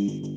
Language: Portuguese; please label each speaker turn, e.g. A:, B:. A: Música hum.